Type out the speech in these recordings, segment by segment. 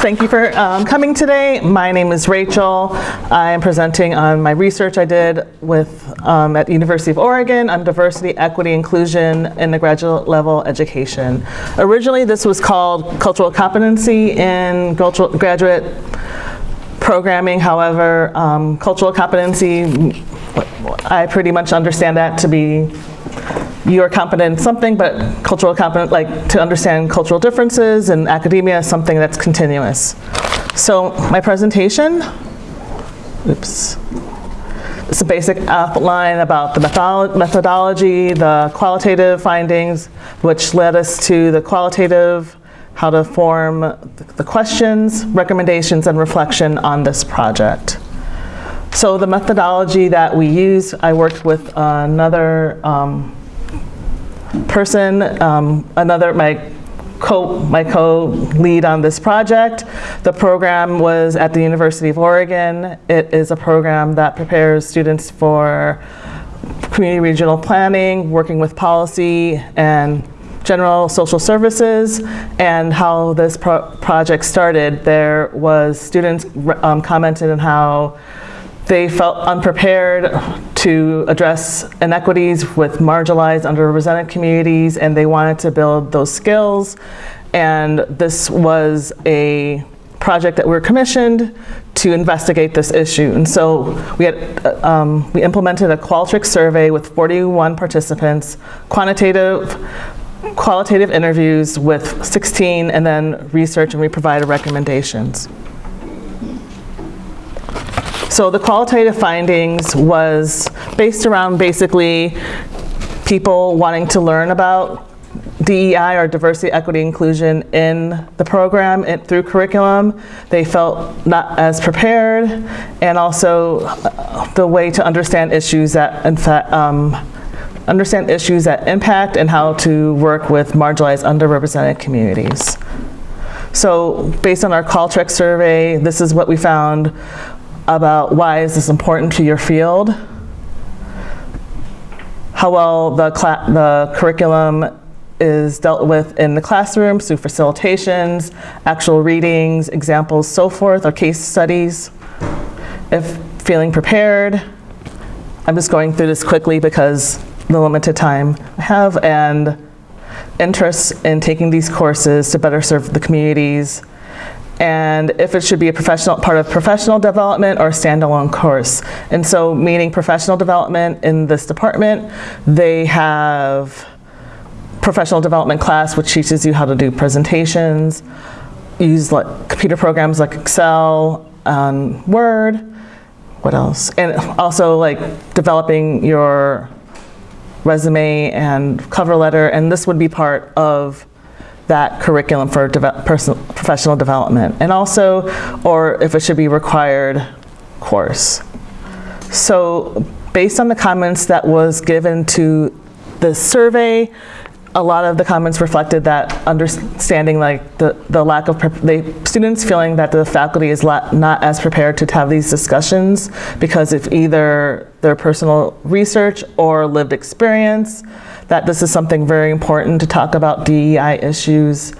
Thank you for um, coming today. My name is Rachel. I am presenting on my research I did with um, at University of Oregon on diversity, equity, inclusion in the graduate level education. Originally, this was called cultural competency in cultural, graduate programming. However, um, cultural competency, I pretty much understand that to be you're competent in something, but cultural competent, like to understand cultural differences and academia is something that's continuous. So my presentation, oops. It's a basic outline about the methodology, the qualitative findings, which led us to the qualitative, how to form the questions, recommendations, and reflection on this project. So the methodology that we use, I worked with another um, person, um, another, my co my co-lead on this project. The program was at the University of Oregon. It is a program that prepares students for community regional planning, working with policy and general social services and how this pro project started. There was students um, commented on how they felt unprepared to address inequities with marginalized, underrepresented communities, and they wanted to build those skills. And this was a project that we were commissioned to investigate this issue. And so we, had, uh, um, we implemented a Qualtrics survey with 41 participants, quantitative, qualitative interviews with 16, and then research, and we provided recommendations. So the qualitative findings was based around basically people wanting to learn about DEI or diversity, equity, inclusion in the program it, through curriculum. They felt not as prepared and also uh, the way to understand issues that in fact, um, understand issues that impact and how to work with marginalized, underrepresented communities. So based on our Qualtrics survey, this is what we found about why is this important to your field, how well the, the curriculum is dealt with in the classroom through facilitations, actual readings, examples, so forth, or case studies. If feeling prepared, I'm just going through this quickly because the limited time I have and interest in taking these courses to better serve the communities and if it should be a professional part of professional development or a standalone course. And so meaning professional development in this department, they have professional development class which teaches you how to do presentations, use like computer programs like Excel, um, Word, what else? And also like developing your resume and cover letter and this would be part of that curriculum for personal, professional development and also, or if it should be required course. So based on the comments that was given to the survey, a lot of the comments reflected that understanding like the, the lack of, the students feeling that the faculty is not as prepared to have these discussions because of either their personal research or lived experience, that this is something very important to talk about DEI issues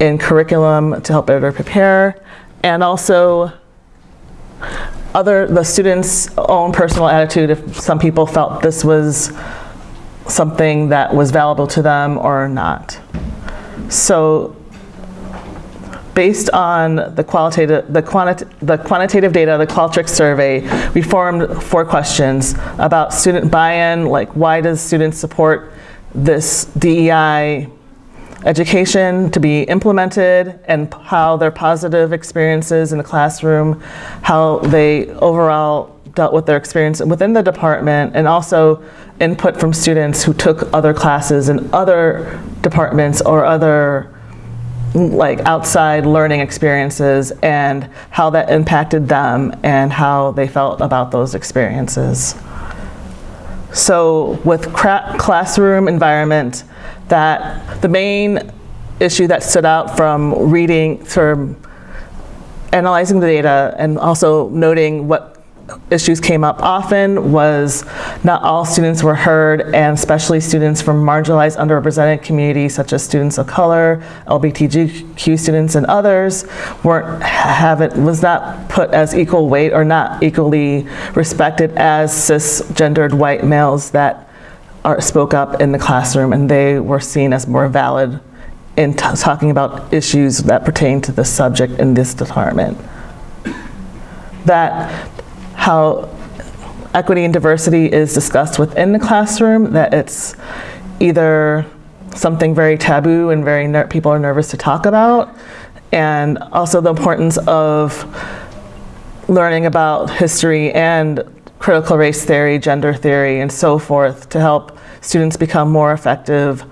in curriculum to help better prepare, and also other the students' own personal attitude if some people felt this was something that was valuable to them or not. So based on the qualitative, the, quanti the quantitative data, the Qualtrics survey, we formed four questions about student buy-in, like why does students support this DEI education to be implemented and how their positive experiences in the classroom, how they overall dealt with their experience within the department and also input from students who took other classes in other departments or other like outside learning experiences and how that impacted them and how they felt about those experiences. So with classroom environment, that the main issue that stood out from reading, from analyzing the data and also noting what issues came up often was not all students were heard, and especially students from marginalized, underrepresented communities such as students of color, LGBTQ students, and others weren't have it was not put as equal weight or not equally respected as cisgendered white males that are, spoke up in the classroom, and they were seen as more valid in talking about issues that pertain to the subject in this department. That how equity and diversity is discussed within the classroom, that it's either something very taboo and very people are nervous to talk about, and also the importance of learning about history and critical race theory, gender theory, and so forth to help students become more effective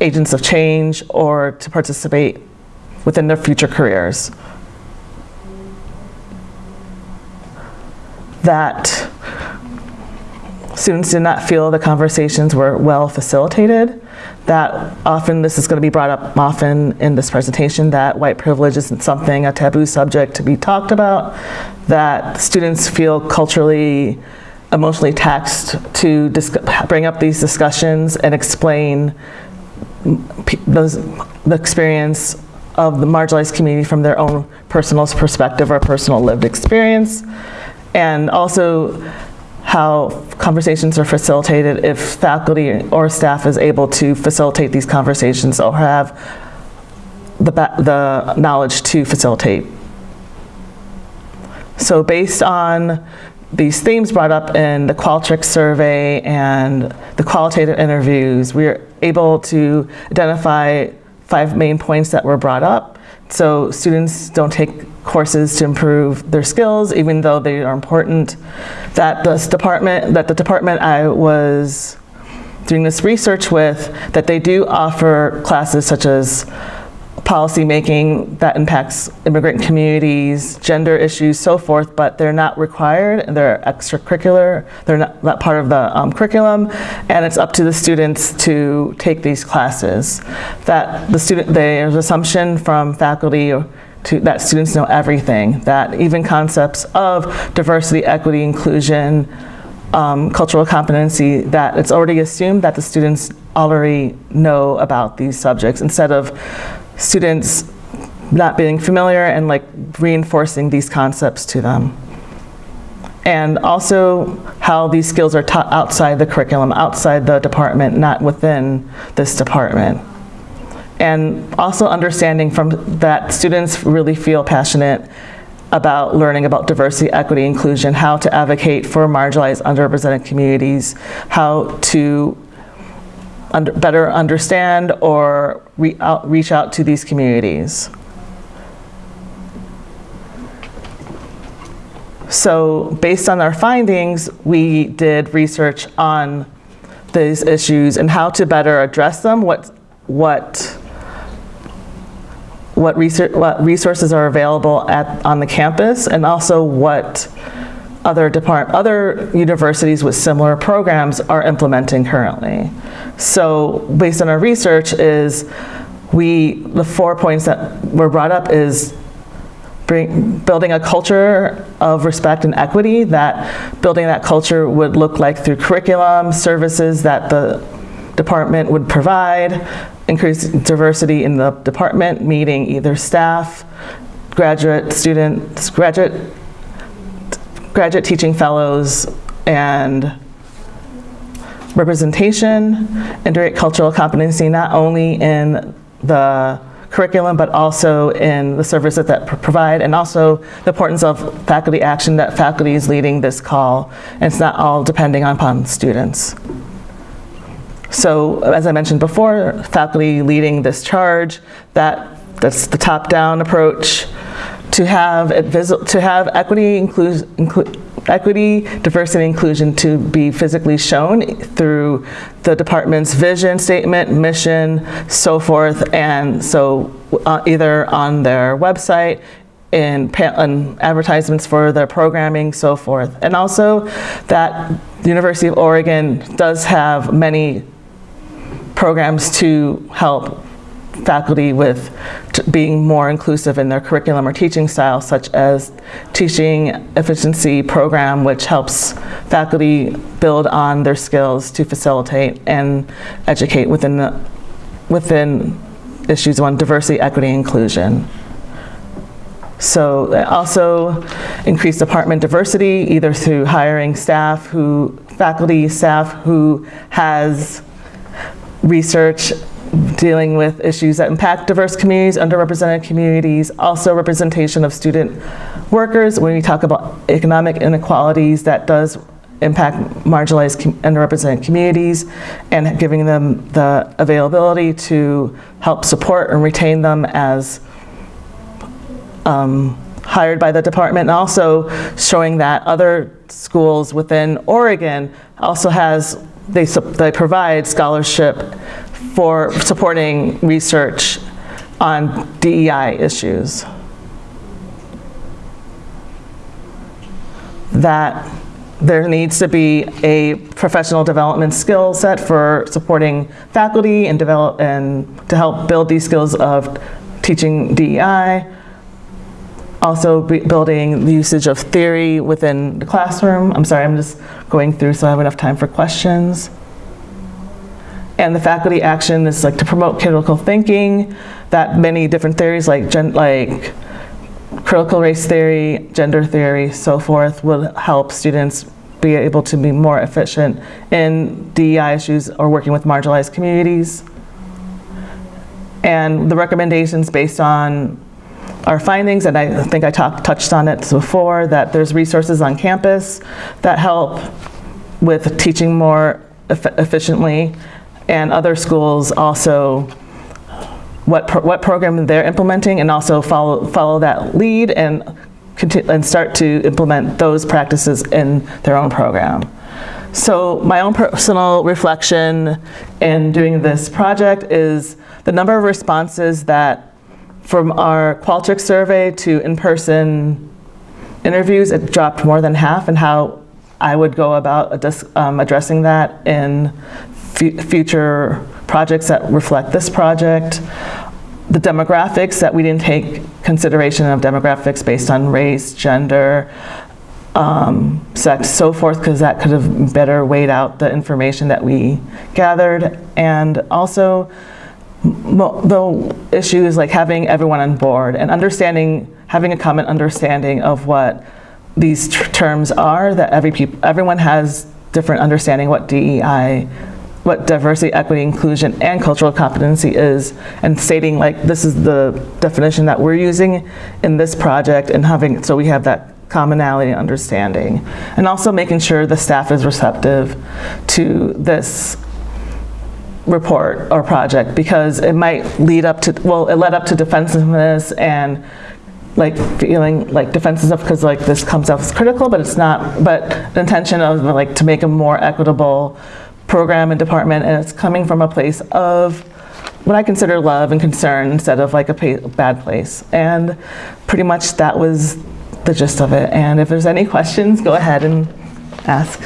agents of change or to participate within their future careers. That students did not feel the conversations were well facilitated, that often this is going to be brought up often in this presentation, that white privilege isn't something, a taboo subject to be talked about, that students feel culturally, emotionally taxed to bring up these discussions and explain those, the experience of the marginalized community from their own personal perspective or personal lived experience. And also how conversations are facilitated if faculty or staff is able to facilitate these conversations or have the, the knowledge to facilitate. So based on these themes brought up in the Qualtrics survey and the qualitative interviews, we are able to identify five main points that were brought up. So students don't take courses to improve their skills, even though they are important. That this department, that the department I was doing this research with, that they do offer classes such as policy making that impacts immigrant communities, gender issues, so forth, but they're not required, they're extracurricular, they're not, not part of the um, curriculum, and it's up to the students to take these classes. That the student, there's an assumption from faculty to, that students know everything, that even concepts of diversity, equity, inclusion, um, cultural competency, that it's already assumed that the students already know about these subjects instead of students not being familiar and like reinforcing these concepts to them. And also how these skills are taught outside the curriculum, outside the department, not within this department. And also understanding from that students really feel passionate about learning about diversity, equity, inclusion, how to advocate for marginalized, underrepresented communities, how to under, better understand or re out, reach out to these communities. So based on our findings, we did research on these issues and how to better address them, what, what, what, research, what resources are available at, on the campus, and also what other, depart other universities with similar programs are implementing currently. So based on our research is we, the four points that were brought up is bring, building a culture of respect and equity, that building that culture would look like through curriculum, services that the department would provide, increase diversity in the department, meeting either staff, graduate students, graduate, graduate teaching fellows, and representation, integrate cultural competency not only in the curriculum, but also in the services that provide, and also the importance of faculty action that faculty is leading this call, and it's not all depending upon students. So as I mentioned before, faculty leading this charge, that, that's the top-down approach, to have, to have equity, equity, diversity, inclusion to be physically shown through the department's vision statement, mission, so forth, and so uh, either on their website, in, in advertisements for their programming, so forth. And also that the University of Oregon does have many programs to help faculty with being more inclusive in their curriculum or teaching style, such as teaching efficiency program, which helps faculty build on their skills to facilitate and educate within the, within issues on diversity, equity, inclusion. So uh, also increase department diversity, either through hiring staff who, faculty, staff who has research dealing with issues that impact diverse communities, underrepresented communities, also representation of student workers. When we talk about economic inequalities, that does impact marginalized, underrepresented communities, and giving them the availability to help support and retain them as um, hired by the department, and also showing that other schools within Oregon also has, they, they provide scholarship for supporting research on DEI issues. That there needs to be a professional development skill set for supporting faculty and develop and to help build these skills of teaching DEI. Also building the usage of theory within the classroom. I'm sorry, I'm just going through so I have enough time for questions. And the faculty action is like to promote critical thinking, that many different theories like gen, like critical race theory, gender theory, so forth, will help students be able to be more efficient in DEI issues or working with marginalized communities. And the recommendations based on our findings, and I think I talked, touched on it before, that there's resources on campus that help with teaching more eff- efficiently, and other schools also what, pro- what program they're implementing and also follow, follow that lead and, and start to implement those practices in their own program. So my own personal reflection in doing this project is the number of responses that from our Qualtrics survey to in-person interviews, it dropped more than half and how I would go about um, addressing that in future projects that reflect this project. The demographics, that we didn't take consideration of demographics based on race, gender, um, sex, so forth, because that could have better weighed out the information that we gathered. And also, the issue is like having everyone on board and understanding, having a common understanding of what these terms are, that every everyone has different understanding what DEI, what diversity, equity, inclusion, and cultural competency is, and stating like, this is the definition that we're using in this project, and having, so we have that commonality and understanding. And also making sure the staff is receptive to this report or project because it might lead up to, well, it led up to defensiveness and like feeling like defensive because like this comes off as critical, but it's not, but the intention of like to make a more equitable program and department and it's coming from a place of what I consider love and concern instead of like a bad place. And pretty much that was the gist of it. And if there's any questions, go ahead and ask.